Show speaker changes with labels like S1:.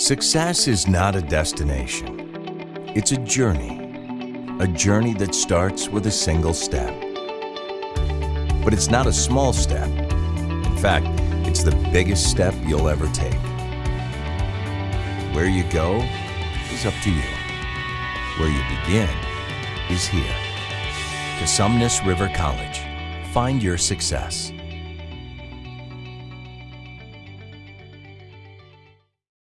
S1: Success is not a destination. It's a journey. A journey that starts with a single step. But it's not a small step. In fact, it's the biggest step you'll ever take. Where you go is up to you. Where you begin is here. Cosumnes River College. Find your success.